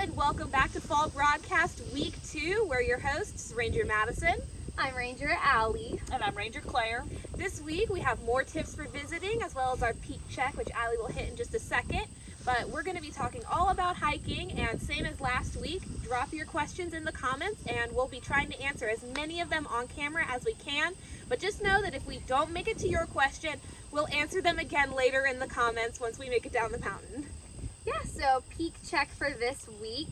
and welcome back to Fall Broadcast Week 2. We're your hosts, Ranger Madison. I'm Ranger Allie. And I'm Ranger Claire. This week we have more tips for visiting as well as our peak check, which Allie will hit in just a second. But we're going to be talking all about hiking, and same as last week, drop your questions in the comments, and we'll be trying to answer as many of them on camera as we can. But just know that if we don't make it to your question, we'll answer them again later in the comments once we make it down the mountain. Yeah, so peak check for this week.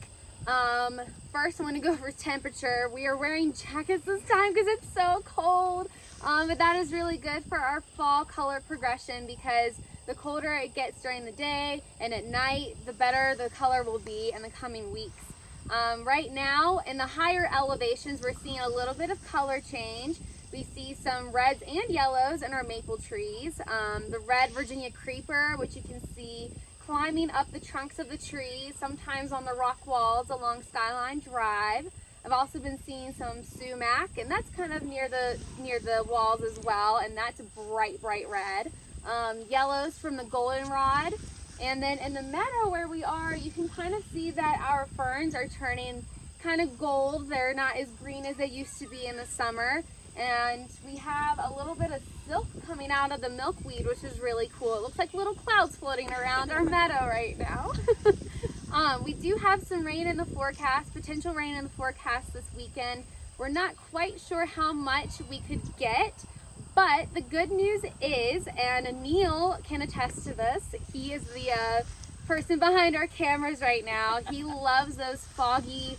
Um, first, I want to go over temperature. We are wearing jackets this time because it's so cold. Um, but that is really good for our fall color progression because the colder it gets during the day and at night, the better the color will be in the coming weeks. Um, right now, in the higher elevations, we're seeing a little bit of color change. We see some reds and yellows in our maple trees. Um, the red Virginia creeper, which you can see climbing up the trunks of the trees, sometimes on the rock walls along Skyline Drive. I've also been seeing some sumac, and that's kind of near the near the walls as well, and that's bright, bright red. Um, yellows from the goldenrod, and then in the meadow where we are, you can kind of see that our ferns are turning kind of gold. They're not as green as they used to be in the summer. And we have a little bit of silk coming out of the milkweed, which is really cool. It looks like little clouds floating around our meadow right now. um, we do have some rain in the forecast, potential rain in the forecast this weekend. We're not quite sure how much we could get, but the good news is, and Neil can attest to this, he is the uh, person behind our cameras right now. He loves those foggy,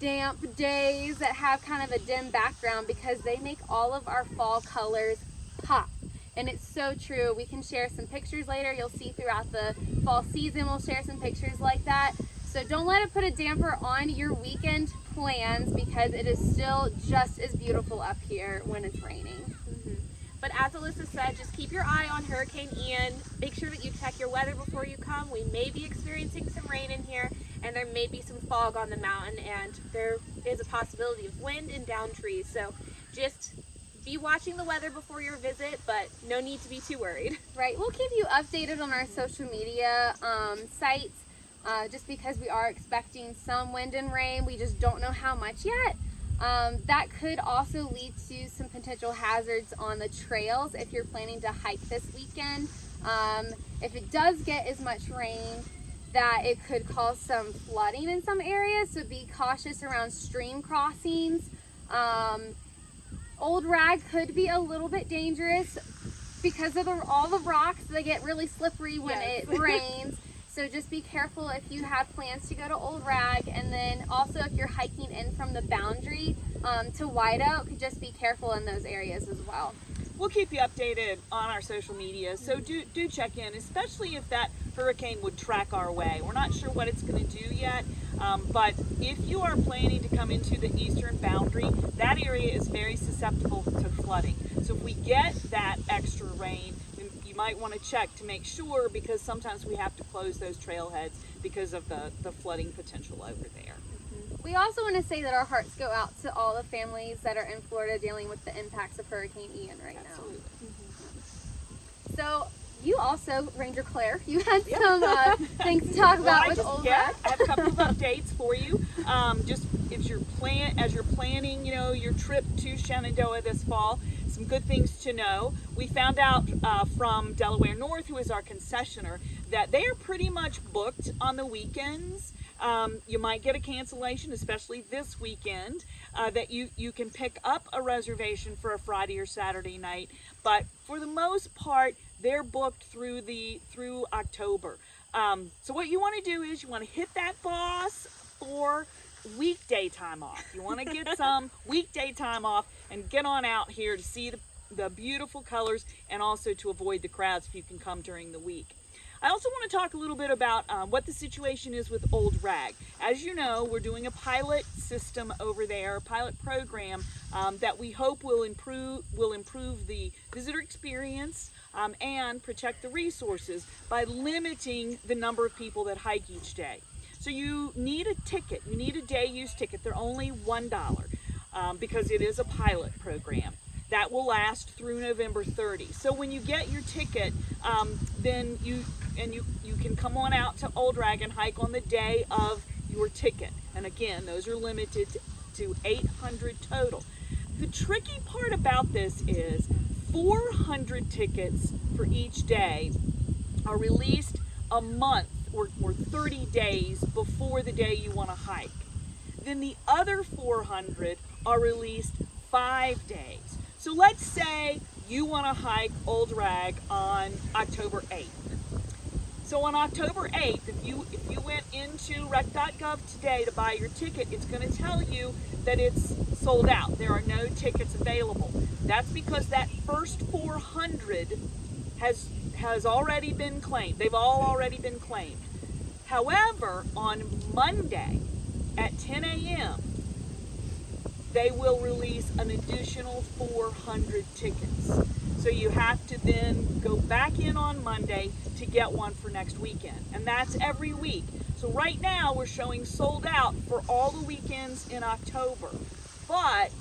damp days that have kind of a dim background because they make all of our fall colors pop. And it's so true. We can share some pictures later. You'll see throughout the fall season, we'll share some pictures like that. So don't let it put a damper on your weekend plans because it is still just as beautiful up here when it's raining. Mm-hmm. But as Alyssa said, just keep your eye on Hurricane Ian. Make sure that you check your weather before you come. We may be experiencing some rain in here and there may be some fog on the mountain and there is a possibility of wind and down trees. So just be watching the weather before your visit, but no need to be too worried. Right, we'll keep you updated on our social media um, sites uh, just because we are expecting some wind and rain. We just don't know how much yet. Um, that could also lead to some potential hazards on the trails if you're planning to hike this weekend. Um, if it does get as much rain, that it could cause some flooding in some areas, so be cautious around stream crossings. Um, old rag could be a little bit dangerous because of the, all the rocks, they get really slippery when Yes. it rains. So just be careful if you have plans to go to Old Rag and then also if you're hiking in from the boundary um, to White Oak, just be careful in those areas as well. We'll keep you updated on our social media, so do do check in, especially if that hurricane would track our way. We're not sure what it's going to do yet, um, but if you are planning to come into the eastern boundary, that area is very susceptible to flooding. So if we get that extra rain, you might want to check to make sure because sometimes we have to close those trailheads because of the, the flooding potential over there. We also want to say that our hearts go out to all the families that are in Florida dealing with the impacts of Hurricane Ian right Absolutely. now. So you also, Ranger Claire, you had Yep. some uh, things to talk Well, about I with just, Old yeah, I have a couple of updates for you. Um, just if you're plan as you're planning, you know, your trip to Shenandoah this fall, some good things to know. We found out uh, from Delaware North, who is our concessioner, that they are pretty much booked on the weekends. Um, you might get a cancellation, especially this weekend, uh, that you, you can pick up a reservation for a Friday or Saturday night. But for the most part, they're booked through the through October. Um, so what you want to do is you want to hit that boss for weekday time off. You want to get some weekday time off and get on out here to see the, the beautiful colors and also to avoid the crowds if you can come during the week. I also want to talk a little bit about um, what the situation is with Old Rag. As you know, we're doing a pilot system over there, a pilot program um, that we hope will improve will improve the visitor experience um, and protect the resources by limiting the number of people that hike each day. So you need a ticket. You need a day use ticket. They're only one dollar um, because it is a pilot program that will last through November 30. So when you get your ticket, um, then you and you you can come on out to Old Rag and hike on the day of your ticket. And again, those are limited to 800 total. The tricky part about this is 400 tickets for each day are released a month or, or 30 days before the day you want to hike. Then the other 400 are released five days. So let's say you want to hike Old Rag on October 8th. So on October 8th, if you if you went into rec.gov today to buy your ticket, it's going to tell you that it's sold out. There are no tickets available. That's because that first 400 has has already been claimed. They've all already been claimed. However, on Monday at 10 a.m., they will release an additional 400 tickets. So you have to then go back in on Monday to get one for next weekend. And that's every week. So right now we're showing sold out for all the weekends in October. But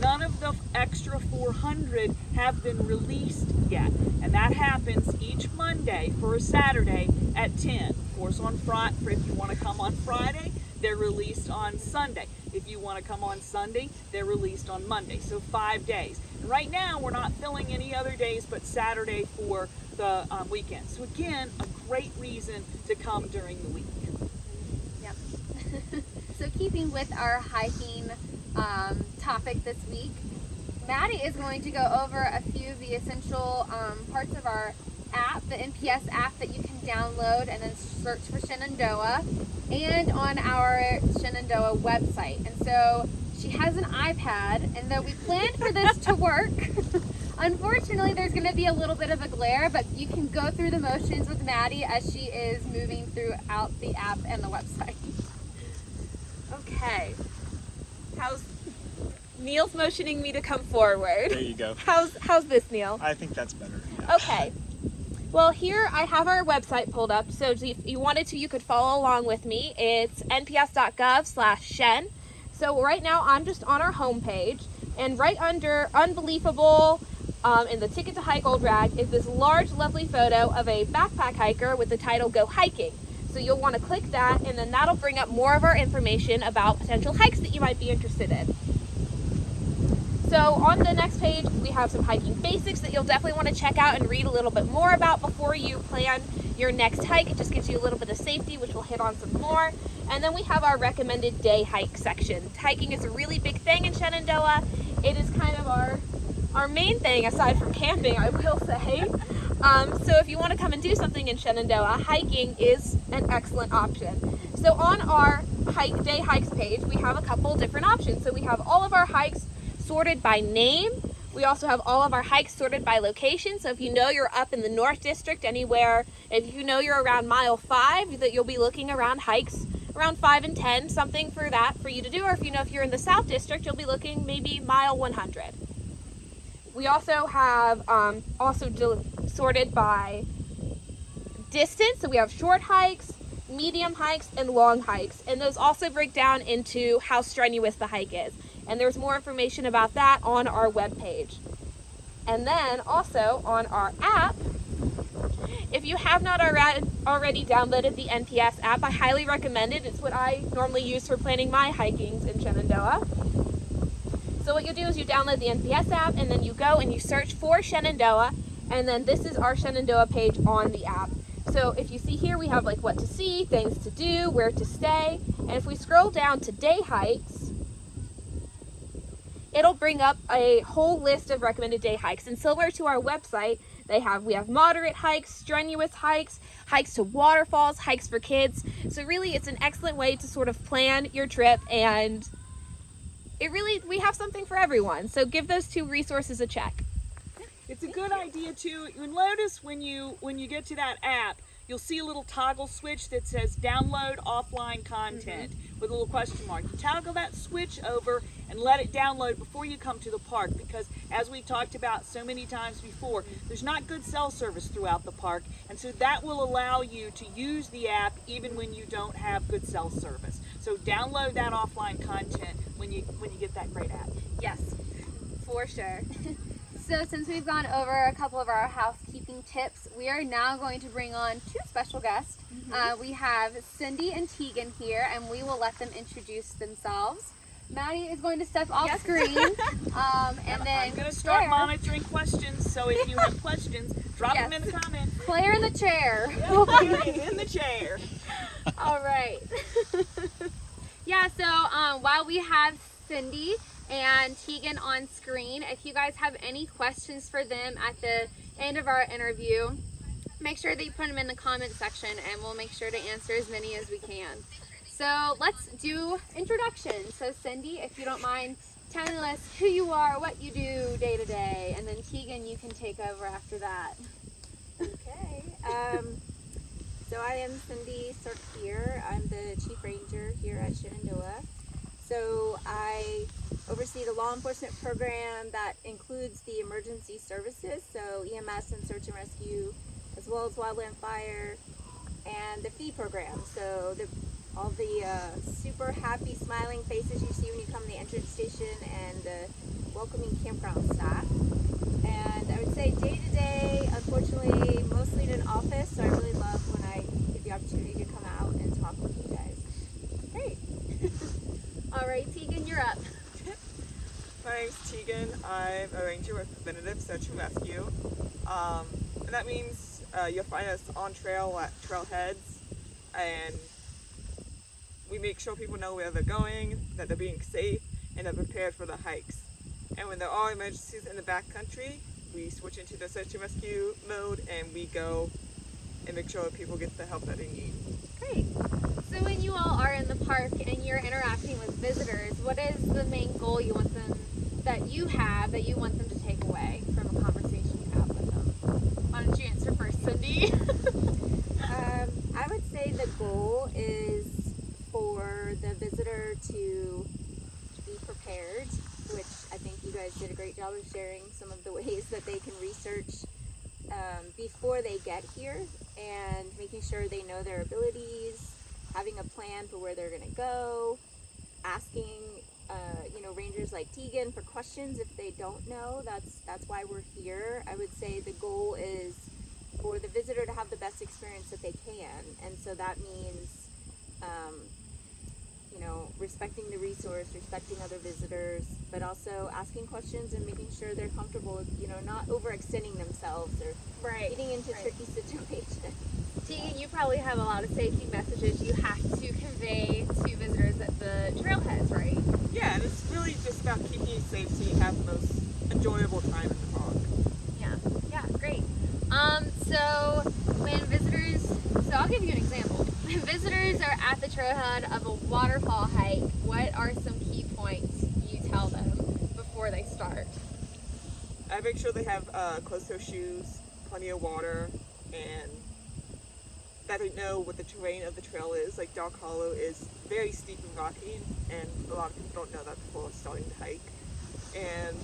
none of the extra 400 have been released yet. And that happens each Monday for a Saturday at 10. Of course, on Friday, if you want to come on Friday, they're released on Sunday. If you want to come on Sunday, they're released on Monday. So five days. Right now, we're not filling any other days but Saturday for the um, weekend. So again, a great reason to come during the week. Yep. so keeping with our hiking um, topic this week, Maddie is going to go over a few of the essential um, parts of our app, the NPS app that you can download and then search for Shenandoah, and on our Shenandoah website. And so she has an iPad, and though we planned for this to work, unfortunately there's going to be a little bit of a glare, but you can go through the motions with Maddie as she is moving throughout the app and the website. Okay. How's Neil's motioning me to come forward. There you go. How's how's this, Neil? I think that's better. yeah. Okay. Well, here I have our website pulled up, so if you wanted to, you could follow along with me. It's nps.gov slash shen. So right now I'm just on our homepage, and right under Unbelievable um, in the Ticket to Hike Old Rag is this large, lovely photo of a backpack hiker with the title Go Hiking. So you'll want to click that, and then that'll bring up more of our information about potential hikes that you might be interested in. So on the next page, we have some hiking basics that you'll definitely want to check out and read a little bit more about before you plan your next hike. It just gives you a little bit of safety, which we'll hit on some more. And then we have our recommended day hike section. Hiking is a really big thing in Shenandoah. It is kind of our our main thing aside from camping, I will say. Um, so if you want to come and do something in Shenandoah, hiking is an excellent option. So on our hike day hikes page, we have a couple different options. So we have all of our hikes sorted by name. We also have all of our hikes sorted by location. So if you know you're up in the North District, anywhere, if you know you're around mile five, that you'll be looking around hikes around five and 10, something for that for you to do. Or if you know if you're in the South District, you'll be looking maybe mile 100. We also have um, also sorted by distance. So we have short hikes, medium hikes, and long hikes. And those also break down into how strenuous the hike is. And there's more information about that on our webpage. And then also on our app, if you have not already downloaded the NPS app, I highly recommend it. It's what I normally use for planning my hikings in Shenandoah. So what you do is you download the NPS app and then you go and you search for Shenandoah and then this is our Shenandoah page on the app. So if you see here we have like what to see, things to do, where to stay, and if we scroll down to day hikes, it'll bring up a whole list of recommended day hikes. And similar to our website, they have we have moderate hikes, strenuous hikes, hikes to waterfalls, hikes for kids. So really it's an excellent way to sort of plan your trip and it really we have something for everyone. So give those two resources a check. It's a good idea too. You'll notice when you when you get to that app, you'll see a little toggle switch that says download offline content mm-hmm. With a little question mark. You toggle that switch over and let it download before you come to the park because as we talked about so many times before, there's not good cell service throughout the park. And so that will allow you to use the app even when you don't have good cell service. So download that offline content when you when you get that great app. Yes, for sure. So since we've gone over a couple of our housekeeping tips, we are now going to bring on two special guests. Uh, we have Cindy and Tegan here, and we will let them introduce themselves. Maddie is going to step off Yes. screen, um, and then I'm gonna start Claire, monitoring questions. So if you have questions, drop them in the comments. Claire in the chair. in the chair. All right. yeah, so um, while we have Cindy and Tegan on screen, if you guys have any questions for them at the end of our interview, make sure that you put them in the comment section and we'll make sure to answer as many as we can. So let's do introductions. So, Cindy, if you don't mind telling us who you are, what you do day to day, and then Tegan, you can take over after that. Okay. Um, so I am Cindy Sorkier. I'm the chief ranger here at Shenandoah. So I oversee the law enforcement program that includes the emergency services, so EMS and search and rescue, as well as wildland fire, and the fee program. So the all the uh, super happy, smiling faces you see when you come to the entrance station, and the welcoming campground staff. And I would say day to day, unfortunately, mostly in an office. So I really love when I get the opportunity to come out and talk with you guys. Great. All right, Tegan, you're up. My name's Tegan. I'm a Preventative Search and Rescue. Um, and that means uh, you'll find us on trail at trailheads, and we make sure people know where they're going, that they're being safe, and they're prepared for the hikes. And when there are emergencies in the backcountry, we switch into the search and rescue mode, and we go and make sure that people get the help that they need. Great. So when you all are in the park and you're interacting with visitors, what is the main goal you want them that you have that you want them to take away from a conversation you have with them? Why don't you answer first, Cindy? Um, I would say the goal is for the visitor to be prepared, which I think you guys did a great job of sharing some of the ways that they can research um, before they get here and making sure they know their abilities, having a plan for where they're going to go, asking. Rangers like Tegan for questions if they don't know. That's that's why we're here. I would say the goal is for the visitor to have the best experience that they can. And so that means, um, you know, respecting the resource, respecting other visitors, but also asking questions and making sure they're comfortable with, you know, not overextending themselves or right. getting into Right. tricky situations. Tegan, you probably have a lot of safety messages you have to convey to visitors at the trailheads, right? Yeah, and it's really just about keeping you safe so you have the most enjoyable time in the park. Yeah, yeah, great. Um, so when visitors, so I'll give you an example. When visitors are at the trailhead of a waterfall hike, what are some key points you tell them before they start? I make sure they have uh, closed-toe shoes, plenty of water, and that they know what the terrain of the trail is. Like Dark Hollow is very steep and rocky, and a lot of people don't know that before starting to hike. And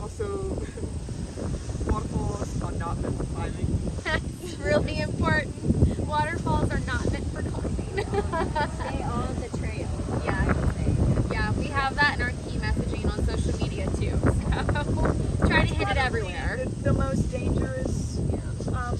also, waterfalls are not meant for climbing. That's really important. Waterfalls are not meant for climbing. Stay on the trail. yeah, I would say. Yeah, we have that in our key messaging on social media too. So try to hit it everywhere. The, the most dangerous um,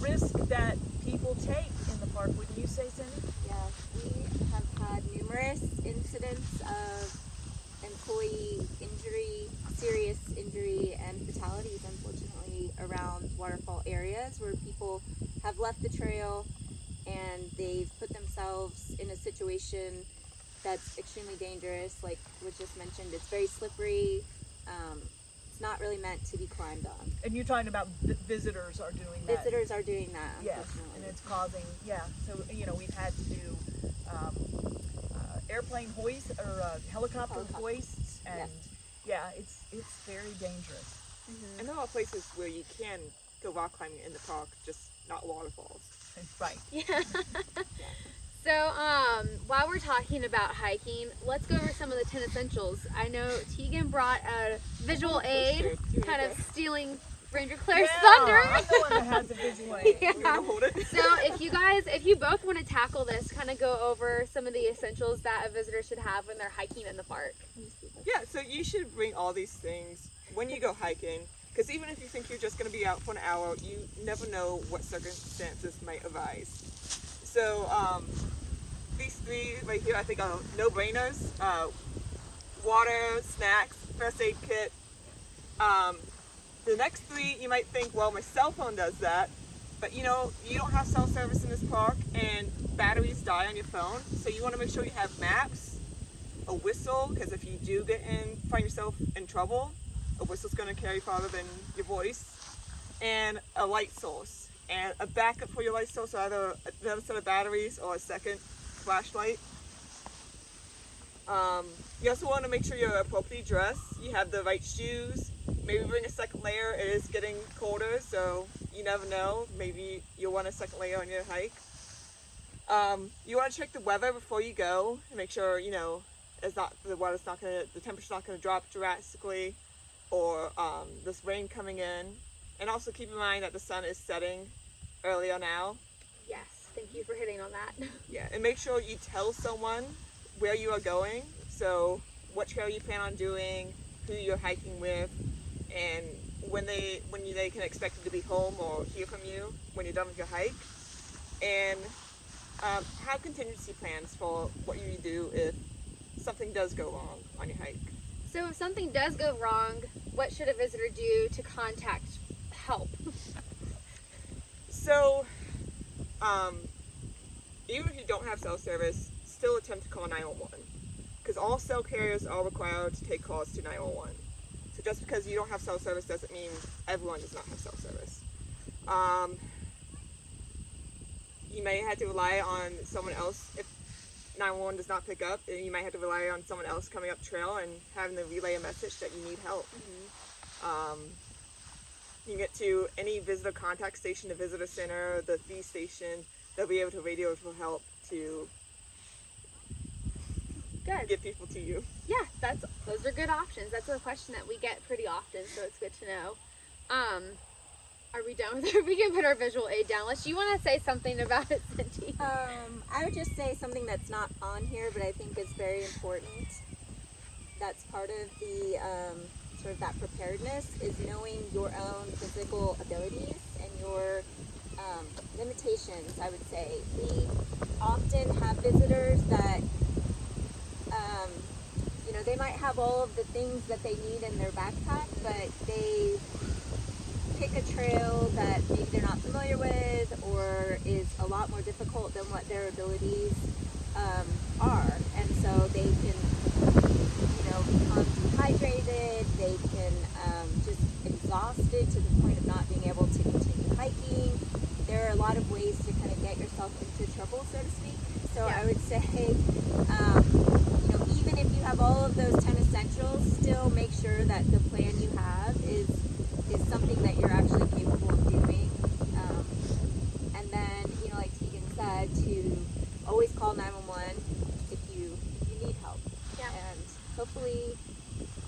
risk that people take in the park, wouldn't you say, Cindy? Yes, we have had numerous incidents of employee injury, serious injury, and fatalities, unfortunately, around waterfall areas where people have left the trail and they've put themselves in a situation that's extremely dangerous. Like was just mentioned, it's very slippery. Um, it's not really meant to be climbed on. And you're talking about vi- visitors are doing that. Visitors are doing that, Yes, and it's causing, yeah, so, you know, we've had to do, um, uh, airplane hoists, or, uh, helicopter Helicopter. hoists, and, Yes. yeah, it's, it's very dangerous. And there are places where you can go rock climbing in the park, just not waterfalls. Right. Yeah. So, um, while we're talking about hiking, let's go over some of the 10 essentials. I know Tegan brought a visual aid, kind of stealing Ranger Claire's Yeah, thunder. I'm the one that has the visual aid. Yeah. You want hold it? So, if you guys, if you both want to tackle this, kind of go over some of the essentials that a visitor should have when they're hiking in the park. Yeah, so you should bring all these things when you go hiking, because even if you think you're just going to be out for an hour, you never know what circumstances might arise. So um, these three right here, I think are no-brainers. Uh, water, snacks, first aid kit. Um, the next three, you might think, well, my cell phone does that. But you know, you don't have cell service in this park and batteries die on your phone. So you want to make sure you have maps, a whistle, because if you do get in, find yourself in trouble, a whistle's going to carry farther than your voice, and a light source. And a backup for your light source, either another set of batteries or a second flashlight. Um, you also want to make sure you're appropriately dressed. You have the right shoes. Maybe bring a second layer. It is getting colder, so you never know. Maybe you'll want a second layer on your hike. Um, you want to check the weather before you go and make sure you know it's not the weather's not gonna the temperature's not gonna drop drastically, or um, this rain coming in. And also keep in mind that the sun is setting earlier now. Yes, thank you for hitting on that. Yeah, and make sure you tell someone where you are going. So, what trail you plan on doing, who you're hiking with, and when they when you, they can expect you to be home or hear from you when you're done with your hike. And um, have contingency plans for what you do if something does go wrong on your hike. So if something does go wrong, what should a visitor do to contact help? So, um, even if you don't have cell service, still attempt to call 911 because all cell carriers are required to take calls to 911. So just because you don't have cell service doesn't mean everyone does not have cell service. Um, you may have to rely on someone else if 911 does not pick up. then You might have to rely on someone else coming up trail and having to relay a message that you need help. Um, you can get to any visitor contact station, the visitor center, the fee station. They'll be able to radio for help to Good. get people to you. Yeah, that's those are good options. That's a question that we get pretty often, so it's good to know. Um, are we done with it? We can put our visual aid down. Unless you want to say something about it, Cindy. Um, I would just say something that's not on here, but I think is very important. That's part of the um, sort of that preparedness is knowing your own physical abilities and your um, limitations. I would say we often have visitors that, um, you know, they might have all of the things that they need in their backpack, but they pick a trail that maybe they're not familiar with or is a lot more difficult than what their abilities um, are. And so they can, you know, become dehydrated, they can um, just exhausted to the point of not being able to continue hiking. There are a lot of ways to kind of get yourself into trouble, so to speak. So I would say, um, you know, even if you have all of those 10 essentials, still make sure that the plan you have is is something that you're actually capable of doing. Um, and then, you know, like Tegan said, to always call 911 if you if you need help. Yeah. And hopefully,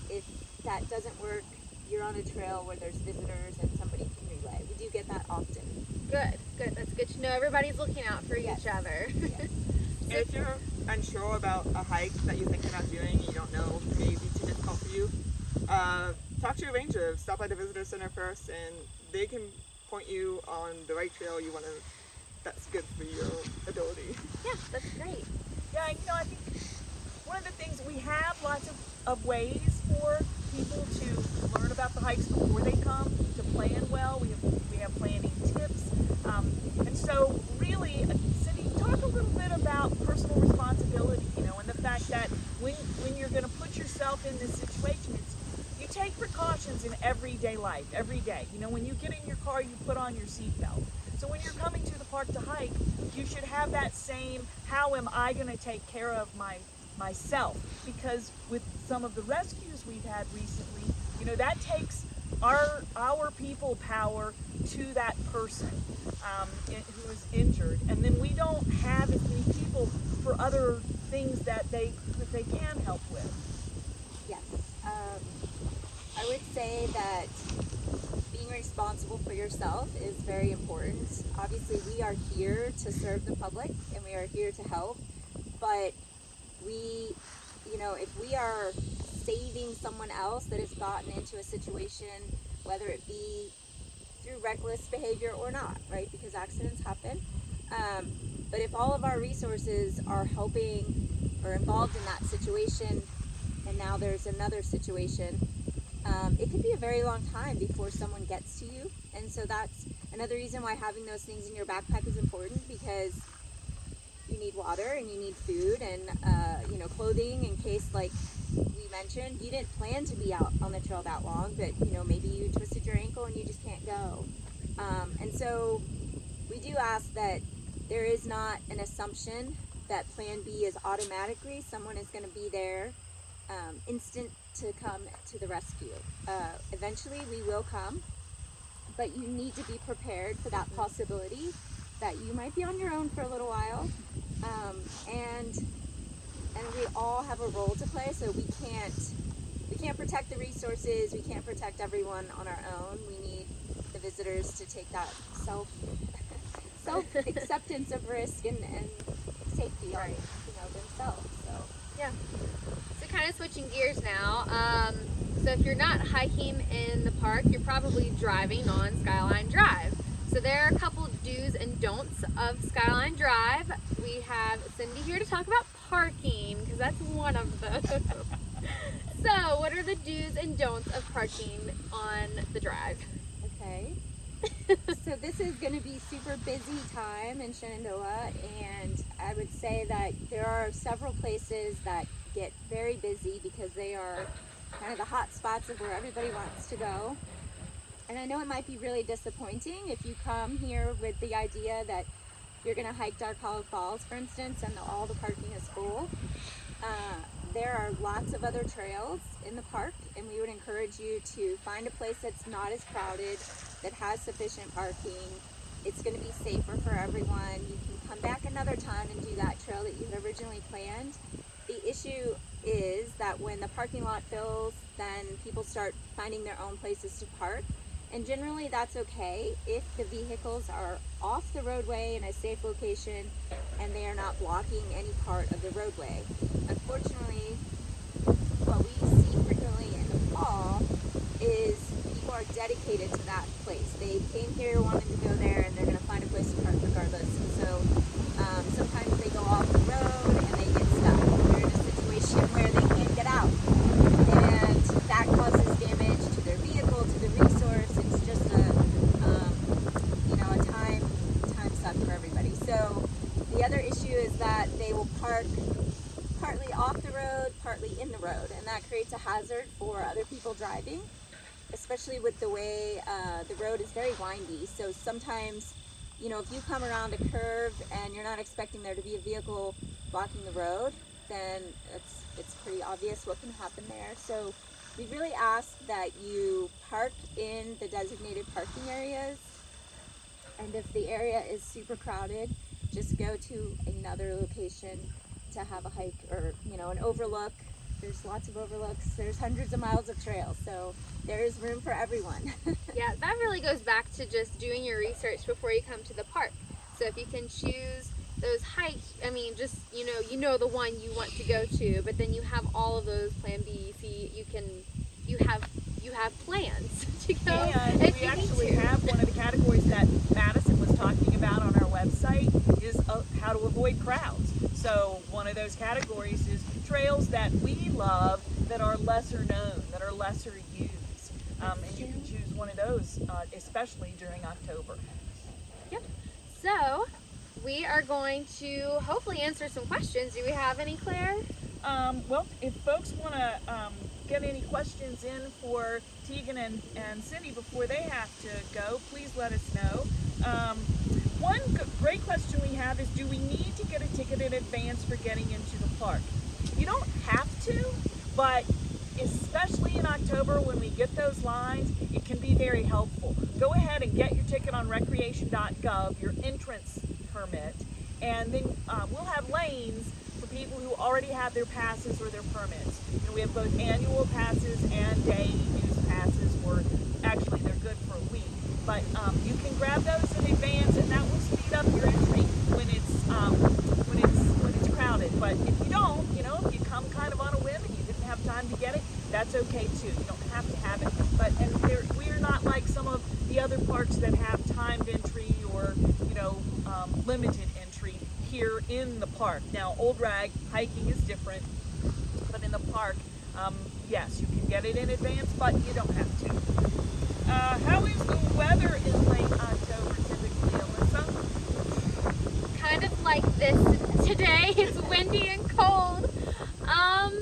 if that doesn't work, you're on a trail where there's visitors and somebody can relay. We do get that often. Good, good. That's good to know. Everybody's looking out for Yes. each other. And if you're unsure about a hike that you're thinking about doing and you don't know, maybe too difficult for you, uh, talk to your ranger. Stop by the visitor center first, and they can point you on the right trail you want to. That's good for your ability. yeah, that's great. Yeah, you know, I think one of the things we have lots of, of ways for people to learn about the hikes before they come to plan well. We have planning tips, um, and so really, uh, Cindy, talk a little bit about personal responsibility. You know, and the fact that when when you're going to put yourself in this situation, it's you take precautions in everyday life, every day. You know, when you get in your car, you put on your seatbelt. So when you're coming to the park to hike, you should have that same how am I going to take care of my myself because with some of the rescues we've had recently, you know, that takes our our people power to that person um, in- who is injured, and then we don't have as many people for other things that they that they can help with. Yes. Um, I would say that being responsible for yourself is very important. Obviously, we are here to serve the public and we are here to help, but we, you know, if we are saving someone else that has gotten into a situation, whether it be through reckless behavior or not, right? Because accidents happen. Um, but if all of our resources are helping or involved in that situation, and now there's another situation, um, it could be a very long time before someone gets to you. And so that's another reason why having those things in your backpack is important because you need water and you need food and uh, you know clothing in case like we mentioned you didn't plan to be out on the trail that long but you know maybe you twisted your ankle and you just can't go um, and so we do ask that there is not an assumption that plan b is automatically someone is going to be there um, instant to come to the rescue. Uh, eventually we will come but you need to be prepared for that possibility that you might be on your own for a little while. Um, and and we all have a role to play so we can't we can't protect the resources we can't protect everyone on our own. We need the visitors to take that self self acceptance of risk and, and safety on you know themselves so. So kind of switching gears now. Um, so if you're not hiking in the park, you're probably driving on Skyline Drive. So there are a couple do's and don'ts of Skyline Drive. We have Cindy here to talk about parking because that's one of them. so what are the do's and don'ts of parking on the drive? Okay. so this is going to be super busy time in Shenandoah, and I would say that there are several places that get very busy because they are kind of the hot spots of where everybody wants to go. And I know it might be really disappointing if you come here with the idea that you're going to hike Dark Hollow Falls, for instance, and all the parking is full. Uh, there are lots of other trails in the park, and we would encourage you to find a place that's not as crowded, that has sufficient parking. It's going to be safer for everyone. You can come back another time and do that trail that you had originally planned. The issue is that when the parking lot fills, then people start finding their own places to park. And generally, that's okay if the vehicles are off the roadway in a safe location and they are not blocking any part of the roadway. Unfortunately, what we see frequently in the fall is people are dedicated to that place. They came here wanting to go there and they're going to find a place to park regardless. And so um, sometimes they go off the road and they get stuck. They're in a situation where they can't get out. And that causes damage to their vehicle, to the resource. It's just a, um, you know, a time, time suck for everybody. So the other issue is that they will park partly off the road, partly in the road, and that creates a hazard for other people driving, especially with the way uh, the road is very windy. So sometimes, you know, if you come around a curve and you're not expecting there to be a vehicle blocking the road, then it's it's pretty obvious what can happen there. So we really ask that you park in the designated parking areas, and if the area is super crowded, just go to another location to have a hike or you know an overlook there's lots of overlooks there's hundreds of miles of trails so there is room for everyone Yeah, that really goes back to just doing your research before you come to the park. So if you can choose those hikes, I mean, just you know, you know the one you want to go to, but then you have all of those Plan B, C. You can, you have, you have plans to go And if we you need actually to. have one of the categories that Madison was talking about on our website is uh, how to avoid crowds. So one of those categories is trails that we love that are lesser known, that are lesser used. Um, and you can choose one of those, uh, especially during October. Yep. So we are going to hopefully answer some questions. Do we have any, Claire? Um, well, if folks want to um, get any questions in for Tegan and, and Cindy before they have to go, please let us know. Um, one great question we have is do we need to get a ticket in advance for getting into the park? You don't have to, but especially in October when we get those lines, it can be very helpful. Go ahead and get your ticket on recreation.gov, your entrance permit, and then uh, we'll have lanes for people who already have their passes or their permits. And we have both annual passes and day use passes, or actually they're good for a week. But um, you can grab those in advance, and that will speed up your entry when it's um, when it's when it's crowded. But if you don't, you know, if you come kind of on a whim and you didn't have time to get it, That's okay too. You don't have to have it. But and there, we're not like some of the other parks that have timed entry or you know um, limited entry here in the park. Now, Old Rag hiking is different, but in the park, um, yes, you can get it in advance, but you don't have to. Uh, how is the weather in late October typically, Alyssa? kind of like this today. It's windy and cold. Um,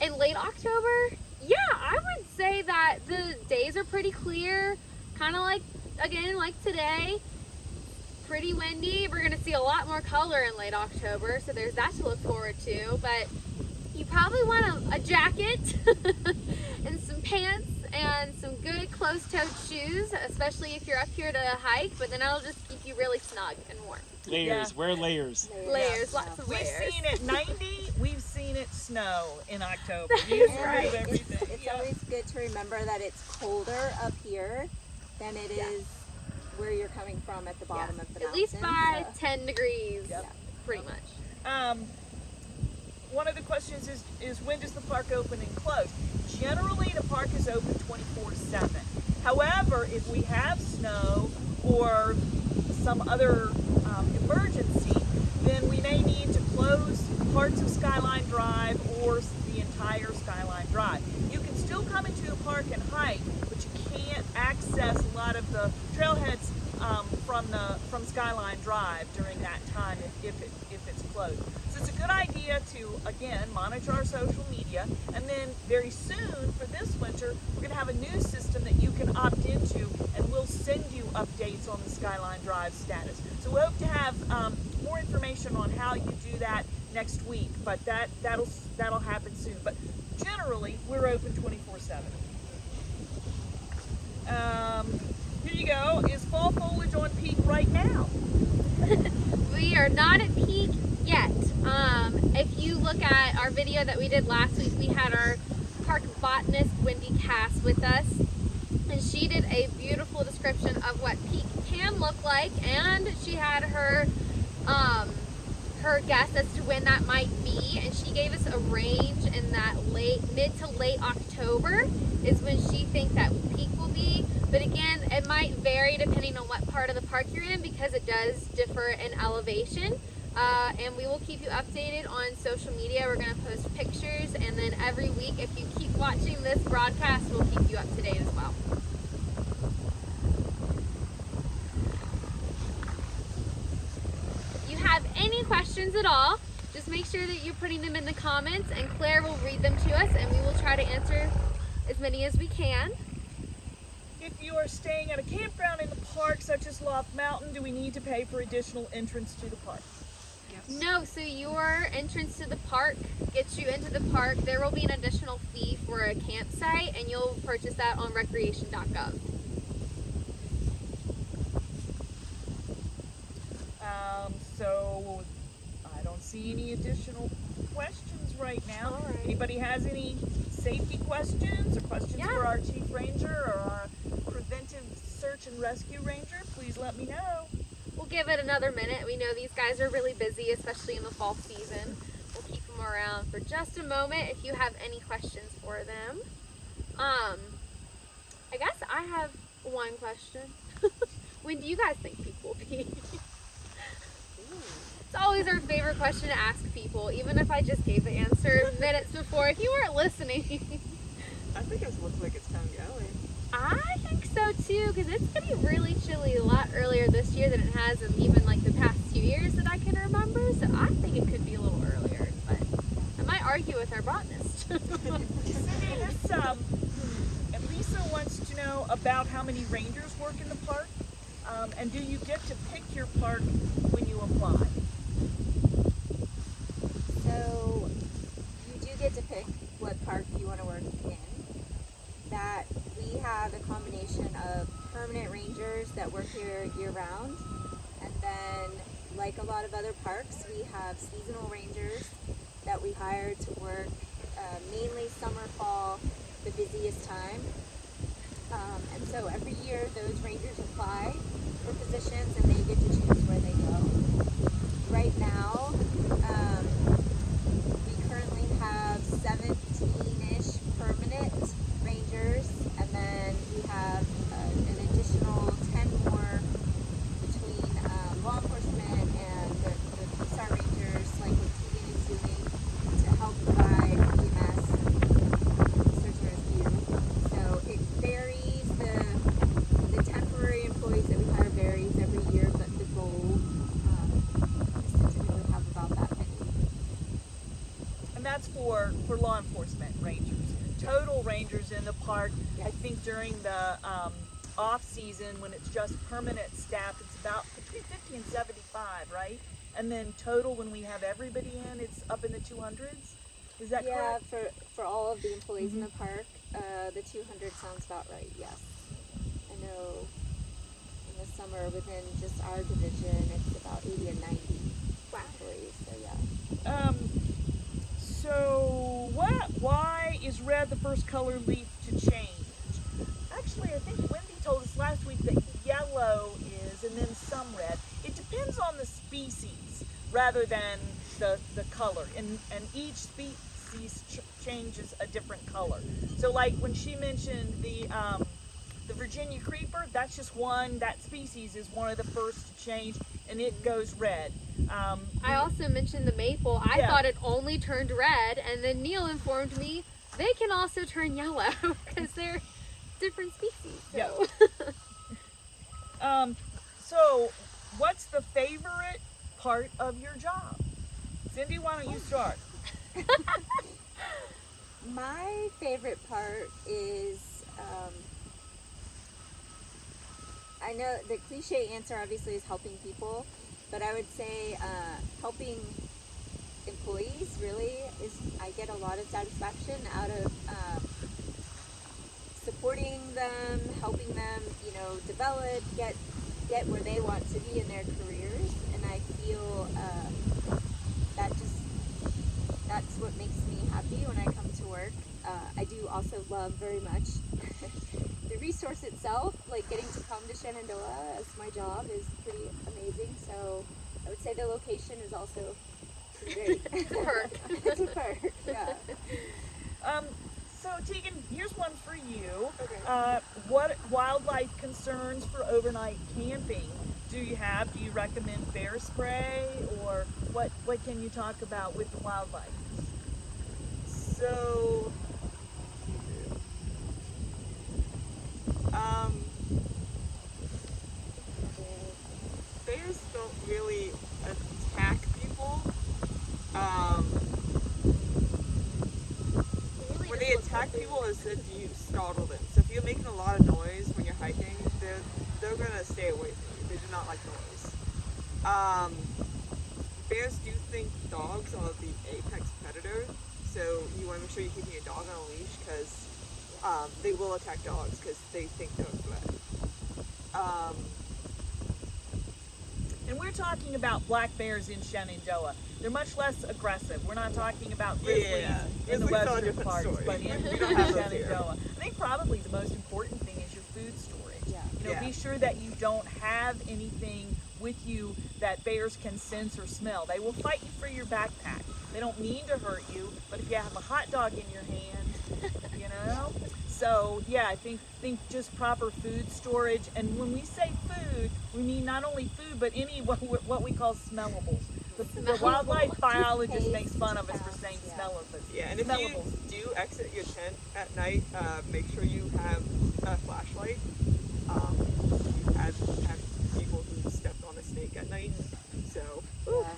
in late October, yeah, I would say that the days are pretty clear. Kind of like again, like today. Pretty windy. We're gonna see a lot more color in late October, so there's that to look forward to. But you probably want a, a jacket and some pants and some good closed-toed shoes, especially if you're up here to hike. But then it'll just keep you really snug and warm. Layers. Wear layers. Layers, lots of We've layers. seen it 90. We've seen it snow in October. He is right. It's, Everything. it's Yeah. always good to remember that it's colder up here than it is where you're coming from at the bottom of the mountain. At least by so- 10 degrees, Yep. pretty much. Um, one of the questions is, is when does the park open and close? Generally, the park is open 24-7. However, if we have snow or some other um, emergency, then we may need to close parts of Skyline Drive or the entire Skyline Drive. You can still come into the park and hike, but you can't access a lot of the trailheads um, from the from Skyline Drive during that time if, if it if it's closed. So it's a good idea to again monitor our social media, and then very soon for this winter we're going to have a new system that you can opt into, and we'll send you updates on the Skyline Drive status. So we hope to have um, more information on how you do that next week, but that that'll that'll happen soon. But generally we're open 24/7. Um, here you go. Is fall foliage on peak right now? We are not at peak yet. Um, if you look at our video that we did last week, we had our park botanist Wendy Cass with us, and she did a beautiful description of what peak can look like, and she had her um, her guess as to when that might be, and she gave us a range in that late mid to late October is when she thinks that peak will be. But again, it might vary depending on what part of the park you're in because it does differ in elevation. Uh, and we will keep you updated on social media. We're going to post pictures, and then every week, if you keep watching this broadcast, we'll keep you up to date as well. If you have any questions at all, just make sure that you're putting them in the comments, and Claire will read them to us, and we will try to answer as many as we can. If you are staying at a campground in the park, such as Loft Mountain, do we need to pay for additional entrance to the park? No, so your entrance to the park gets you into the park. There will be an additional fee for a campsite, and you'll purchase that on recreation.gov. Um, so I don't see any additional questions right now. All right. Anybody has any safety questions or questions Yeah. for our chief ranger or our preventive search and rescue ranger? Please let me know. We'll give it another minute. We know these guys are really busy, especially in the fall season. We'll keep them around for just a moment if you have any questions for them. Um, I guess I have one question. when do you guys think people will be? It's always our favorite question to ask people, even if I just gave the answer minutes before. If you weren't listening, I think it looks like it's kind of going. I think so too, because it's getting really chilly a lot earlier this year than it has in even like the past two years that I can remember. So I think it could be a little earlier, but I might argue with our botanist. Cindy, um, and Lisa wants to know about how many rangers work in the park. Um, and do you get to pick your park when you apply? So you do get to pick what park you want to work in. That we have a combination of permanent rangers that work here year round, and then like a lot of other parks, we have seasonal rangers that we hire to work uh, mainly summer, fall, the busiest time. Um, and so every year those rangers apply for positions and they get to choose where they go. Right now, law enforcement rangers. Total rangers in the park. I think during the um, off season when it's just permanent staff, it's about between 50 and 75, right? And then total when we have everybody in, it's up in the 200s. Is that yeah, correct? for for all of the employees in the Mm-hmm. park, uh, the 200 sounds about right. Yes, I know. In the summer, within just our division, it's about 80 and 90 employees. So yeah. Um, so what? Why is red the first color leaf to change? Actually, I think Wendy told us last week that yellow is, and then some red. It depends on the species rather than the the color, and and each species ch- changes a different color. So, like when she mentioned the um, the Virginia creeper, that's just one. That species is one of the first to change, and it goes red. Um, I also mentioned the maple. I Yeah. thought it only turned red, and then Neil informed me they can also turn yellow because they're different species. So. Um, so, what's the favorite part of your job? Cindy, why don't you start? My favorite part is um, I know the cliche answer obviously is helping people, but I would say uh, helping employees really is I get a lot of satisfaction out of um, supporting them, helping them, you know, develop, get get where they want to be in their careers, and I feel uh, that just that's what makes me happy when I come to work. Uh, I do also love very much the resource itself, like getting to come to Shenandoah as my job is pretty amazing. So I would say the location is also great. It's a perk. it's a perk, yeah. Um, so, Tegan, here's one for you. Okay. Uh, what wildlife concerns for overnight camping do you have? Do you recommend bear spray, or what? What can you talk about with the wildlife? So, um, bears don't really attack people. Um, when they attack people, is that you startle them. So if you're making a lot of noise when you're hiking, they're they're gonna stay away from you. They do not like noise. Um, bears do think dogs are the apex predator, so you want to make sure you're keeping your dog on a leash because um, they will attack dogs because they think they're a threat. Um, And we're talking about black bears in Shenandoah. They're much less aggressive. We're not talking about grizzlies Yeah, in the western parts, story. but in, We don't have those here. Shenandoah. I think probably the most important thing is your food storage. Yeah. You know, Yeah. be sure that you don't have anything with you that bears can sense or smell. They will fight you for your backpack. They don't mean to hurt you, but if you have a hot dog in your hand, you know. So yeah, I think think just proper food storage. And when we say food, we mean not only food, but any what, we- what we call smellables. The, the wildlife biologist makes fun of us for saying Yeah. smellables. yeah, and if you do exit your tent at night, uh, make sure you have a flashlight. Um, you had had people who stepped snake at night, so Yeah.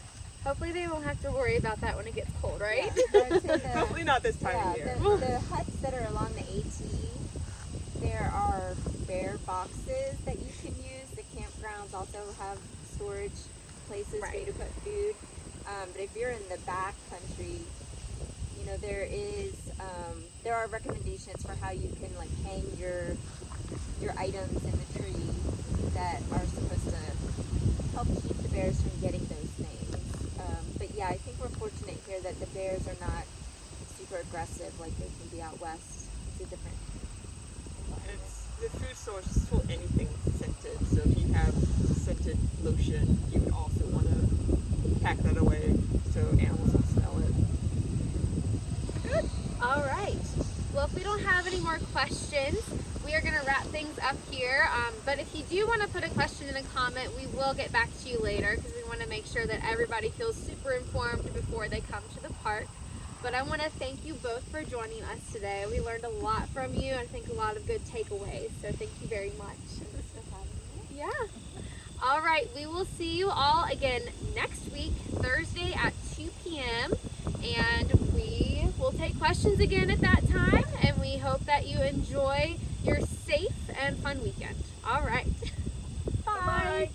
Hopefully they won't have to worry about that when it gets cold, right? Yeah, the- hopefully not this time yeah, of year. The, the huts that are along the AT, there are bear boxes that you can use. The campgrounds also have storage places for you to put food. Um, but if you're in the back country, you know there is um, there are recommendations for how you can like hang your your items in the tree that are supposed to help keep the bears from getting those things. Um, but yeah, I think we're fortunate here that the bears are not super aggressive like they can be out west. It's a different. It's the food source is for anything scented. So if you have scented lotion, you would also want to pack that away so animals don't smell it. Good. All right. Well, if we don't have any more questions, we are going to wrap things up here. Um, but if you do want to put a question a comment, we will get back to you later because we want to make sure that everybody feels super informed before they come to the park. But I want to thank you both for joining us today. We learned a lot from you and I think a lot of good takeaways. So thank you very much. Yeah. All right. We will see you all again next week, Thursday at 2 p.m. And we we'll take questions again at that time, and we hope that you enjoy your safe and fun weekend. All right. Bye.